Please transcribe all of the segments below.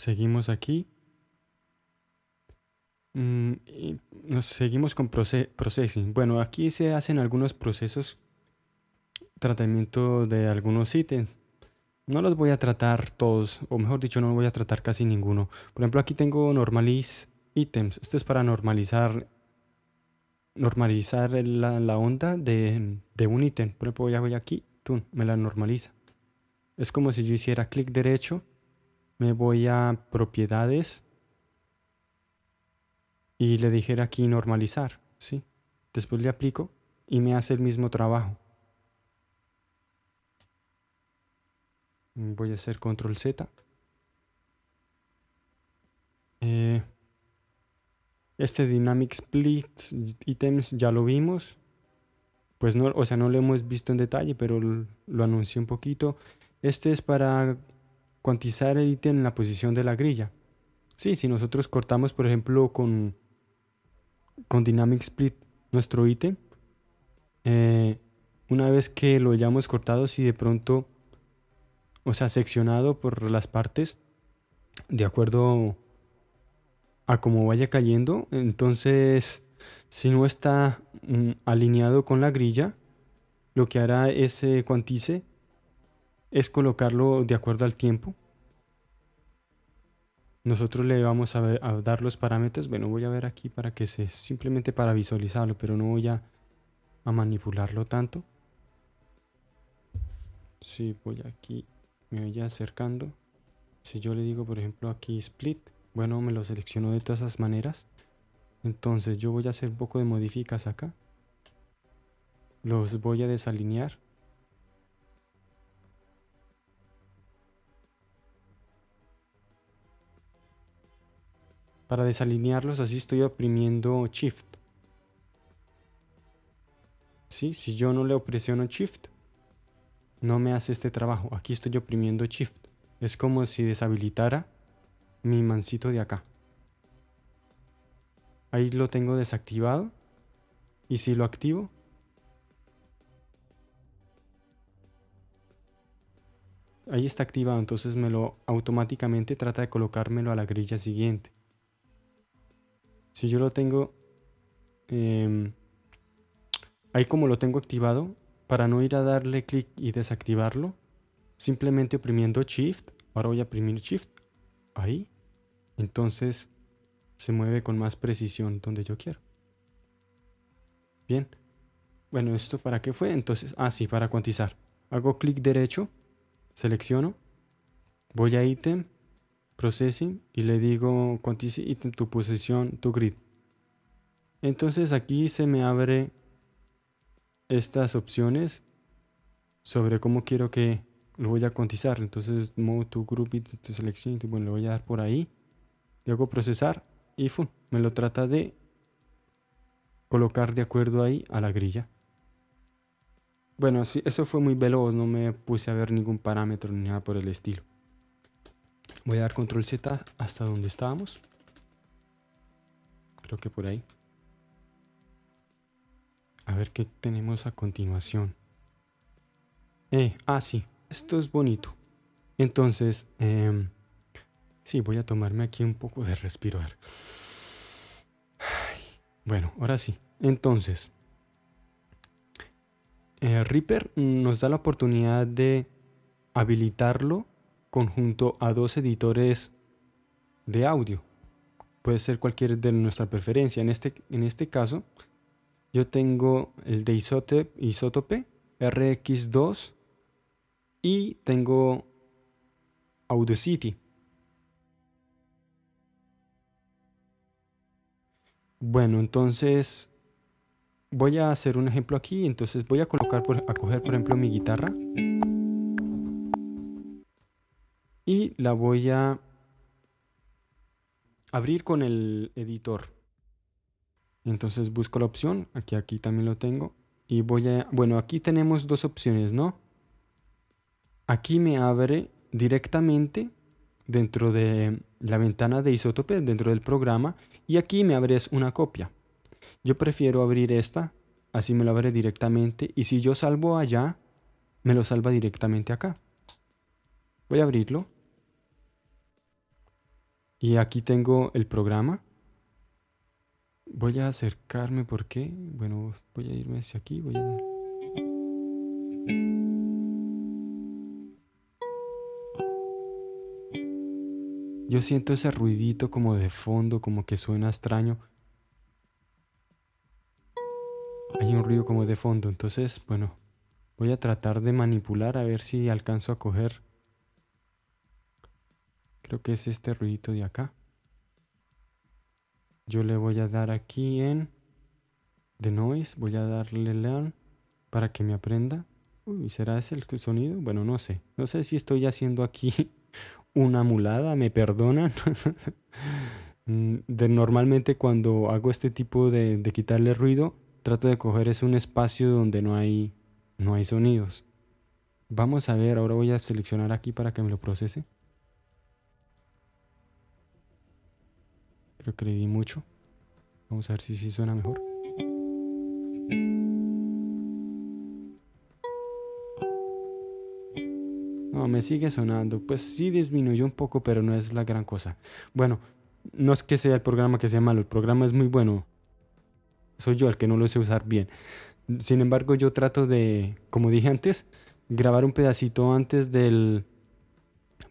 seguimos aquí. Mm, nos seguimos con processing. Bueno, aquí se hacen algunos procesos, tratamiento de algunos ítems. No los voy a tratar todos, o mejor dicho, no voy a tratar casi ninguno. Por ejemplo, aquí tengo normalize items. Esto es para normalizar normalizar la, onda de, un ítem. Por ejemplo, ya voy aquí, me la normaliza. Es como si yo hiciera clic derecho, me voy a propiedades y le dijera aquí normalizar, ¿sí? Después le aplico y me hace el mismo trabajo. Voy a hacer control Z. Eh, este Dynamic Split Items ya lo vimos. Pues no, o sea, no lo hemos visto en detalle, pero lo, anuncié un poquito. Este es para cuantizar el ítem en la posición de la grilla. Sí, si nosotros cortamos, por ejemplo, con, con Dynamic Split nuestro ítem, eh, una vez que lo hayamos cortado, si de pronto, o sea, seccionado por las partes, de acuerdo a como vaya cayendo. Entonces, si no está mm, alineado con la grilla, lo que hará ese cuantice es colocarlo de acuerdo al tiempo. Nosotros le vamos a, dar los parámetros. Bueno, voy a ver aquí para que se simplemente para visualizarlo, pero no voy a, a manipularlo tanto. Si voy aquí, me voy acercando. Si yo le digo, por ejemplo, aquí split, bueno, me lo selecciono de todas esas maneras. Entonces yo voy a hacer un poco de modificas acá. Los voy a desalinear. Para desalinearlos así estoy oprimiendo Shift. ¿Sí? Si yo no le presiono Shift, no me hace este trabajo. Aquí estoy oprimiendo Shift. Es como si deshabilitara mi mancito de acá. Ahí lo tengo desactivado. Y si lo activo, ahí está activado, entonces me lo automáticamente trata de colocármelo a la grilla siguiente. Si yo lo tengo em, ahí como lo tengo activado, para no ir a darle clic y desactivarlo, simplemente oprimiendo Shift, ahora voy a oprimir Shift, ahí, entonces se mueve con más precisión donde yo quiero. Bien. Bueno, ¿esto para qué fue? Entonces, ah, sí, para cuantizar. Hago clic derecho, selecciono, voy a ítem, processing y le digo cuantice ítem tu posición, tu grid. Entonces aquí se me abre estas opciones sobre cómo quiero que lo voy a cuantizar. Entonces, move to group y tu selección, bueno, le voy a dar por ahí. Le hago procesar y me lo trata de colocar de acuerdo ahí a la grilla. Bueno, eso fue muy veloz, no me puse a ver ningún parámetro ni nada por el estilo. Voy a dar control Z hasta donde estábamos. Creo que por ahí. A ver qué tenemos a continuación. Eh, ah, sí, esto es bonito. Entonces, eh, sí, voy a tomarme aquí un poco de respirar. Bueno, ahora sí. Entonces, eh, Reaper nos da la oportunidad de habilitarlo conjunto a dos editores de audio. Puede ser cualquier de nuestra preferencia. En este, en este caso, yo tengo el de Isotope, Isotope RX2 y tengo Audacity. Bueno, entonces voy a hacer un ejemplo aquí. Entonces voy a colocar, por, a coger por ejemplo mi guitarra. Y la voy a abrir con el editor. Entonces busco la opción, aquí, aquí también lo tengo. Y voy a, bueno, aquí tenemos dos opciones, ¿no? Aquí me abre directamente dentro de la ventana de Isotope, dentro del programa, y aquí me abres una copia. Yo prefiero abrir esta, así me lo abre directamente, y si yo salvo allá, me lo salva directamente acá. Voy a abrirlo. Y aquí tengo el programa. Voy a acercarme, ¿por qué? Bueno, voy a irme hacia aquí, voy a... Yo siento ese ruidito como de fondo, como que suena extraño. Hay un ruido como de fondo, entonces, bueno, voy a tratar de manipular a ver si alcanzo a coger. Creo que es este ruidito de acá. Yo le voy a dar aquí en The Noise, voy a darle Learn para que me aprenda. Uy, ¿será ese el sonido? Bueno, no sé. No sé si estoy haciendo aquí una mulada, me perdonan. Mm, de, normalmente cuando hago este tipo de, de, quitarle ruido, trato de coger es un espacio donde no hay, no hay sonidos. Vamos a ver, ahora voy a seleccionar aquí para que me lo procese. Creo mucho. Vamos a ver si, si suena mejor. No, me sigue sonando. Pues sí disminuyó un poco, pero no es la gran cosa. Bueno, no es que sea el programa que sea malo, el programa es muy bueno. Soy yo el que no lo sé usar bien. Sin embargo, yo trato de, como dije antes, grabar un pedacito antes del...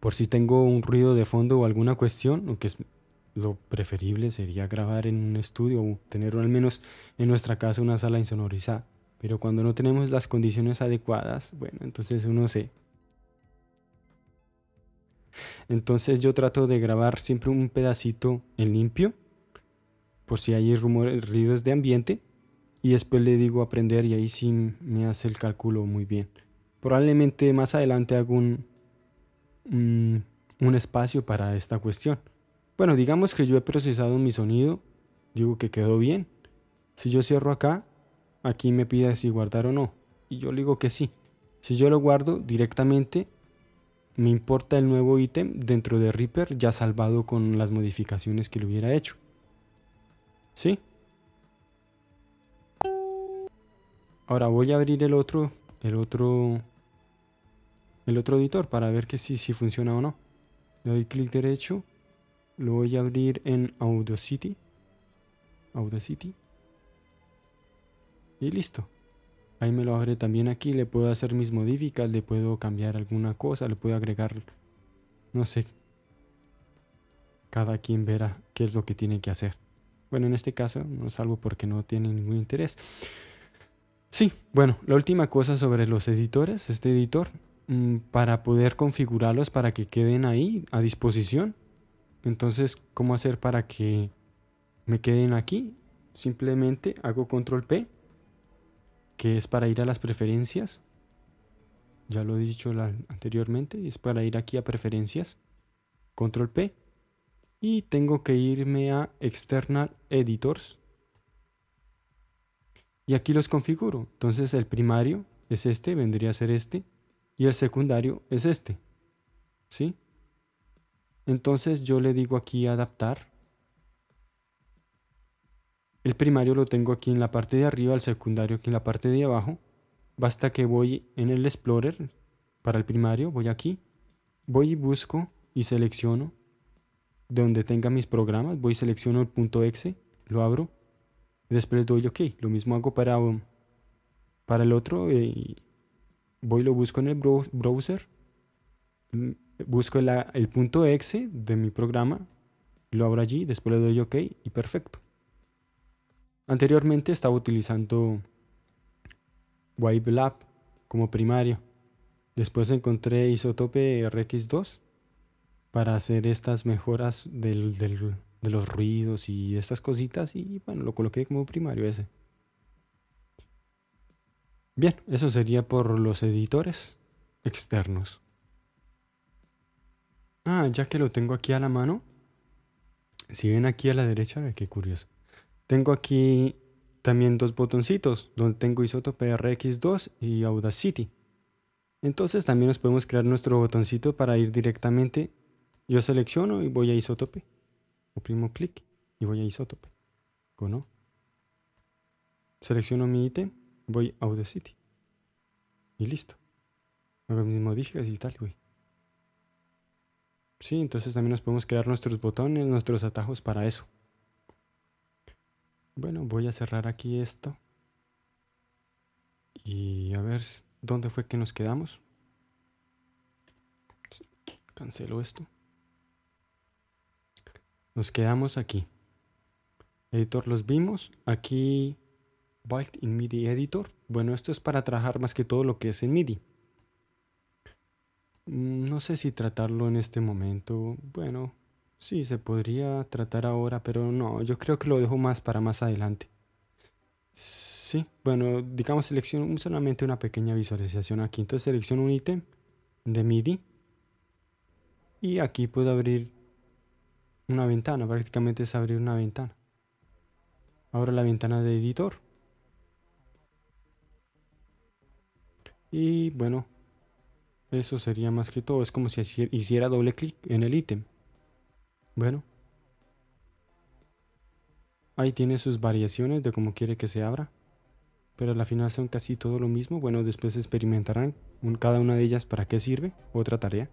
Por si tengo un ruido de fondo o alguna cuestión, aunque es lo preferible sería grabar en un estudio o tener al menos en nuestra casa una sala insonorizada. Pero cuando no tenemos las condiciones adecuadas, bueno, entonces uno se entonces yo trato de grabar siempre un pedacito en limpio, por si hay rumores, ruidos de ambiente, y después le digo aprender y ahí sí me hace el cálculo muy bien. Probablemente más adelante hago un, un, espacio para esta cuestión. Bueno, digamos que yo he procesado mi sonido, digo que quedó bien. Si yo cierro acá, aquí me pide si guardar o no. Y yo le digo que sí. Si yo lo guardo directamente, me importa el nuevo ítem dentro de Reaper ya salvado con las modificaciones que le hubiera hecho. ¿Sí? Ahora voy a abrir el otro, el otro, el otro editor para ver que si, si funciona o no. Le doy clic derecho, lo voy a abrir en Audacity, Audacity y listo. Ahí me lo abre también aquí, le puedo hacer mis modificas, le puedo cambiar alguna cosa, le puedo agregar, no sé. Cada quien verá qué es lo que tiene que hacer. Bueno, en este caso no salvo porque no tiene ningún interés. Sí, bueno, la última cosa sobre los editores, este editor, mm, para poder configurarlos para que queden ahí a disposición. Entonces, ¿cómo hacer para que me queden aquí? Simplemente hago control P que es para ir a las preferencias. Ya lo he dicho anteriormente, es para ir aquí a preferencias, control P, y tengo que irme a external editors. Y aquí los configuro. Entonces el primario es este, vendría a ser este, y el secundario es este. ¿Sí? Entonces yo le digo aquí adaptar el primario lo tengo aquí en la parte de arriba, el secundario aquí en la parte de abajo. Basta que voy en el Explorer para el primario, voy aquí, voy y busco y selecciono donde tenga mis programas, voy y selecciono el punto .exe, lo abro, después doy OK. Lo mismo hago para, para el otro, eh, voy y lo busco en el browser, busco el punto .exe de mi programa, lo abro allí, después le doy OK y perfecto. Anteriormente estaba utilizando Lab como primario. Después encontré Isotope RX2 para hacer estas mejoras de los ruidos y estas cositas y bueno, lo coloqué como primario ese. Bien, eso sería por los editores externos. Ah, ya que lo tengo aquí a la mano, si ven aquí a la derecha, qué curioso. Tengo aquí también dos botoncitos donde tengo Isotope RX2 y Audacity. Entonces también nos podemos crear nuestro botoncito para ir directamente. Yo selecciono y voy a Isotope. Oprimo clic y voy a Isotope. ¿No? Selecciono mi ítem, voy a Audacity. Y listo. Hago mis modificaciones y tal, güey. Sí, entonces también nos podemos crear nuestros botones, nuestros atajos para eso. Bueno, voy a cerrar aquí esto. Y a ver dónde fue que nos quedamos. Cancelo esto. Nos quedamos aquí. Editor los vimos. Aquí Built in MIDI Editor. Bueno, esto es para trabajar más que todo lo que es en MIDI. Mm, no sé si tratarlo en este momento. Bueno, sí, se podría tratar ahora, pero no, yo creo que lo dejo más para más adelante. Sí, bueno, digamos selecciono solamente una pequeña visualización aquí. Entonces selecciono un ítem de MIDI. Y aquí puedo abrir una ventana, prácticamente es abrir una ventana. Ahora la ventana de editor. Y bueno, eso sería más que todo. Es como si hiciera doble clic en el ítem. Bueno. Ahí tiene sus variaciones de cómo quiere que se abra. Pero al final son casi todo lo mismo. Bueno, después experimentarán cada una de ellas para qué sirve. Otra tarea.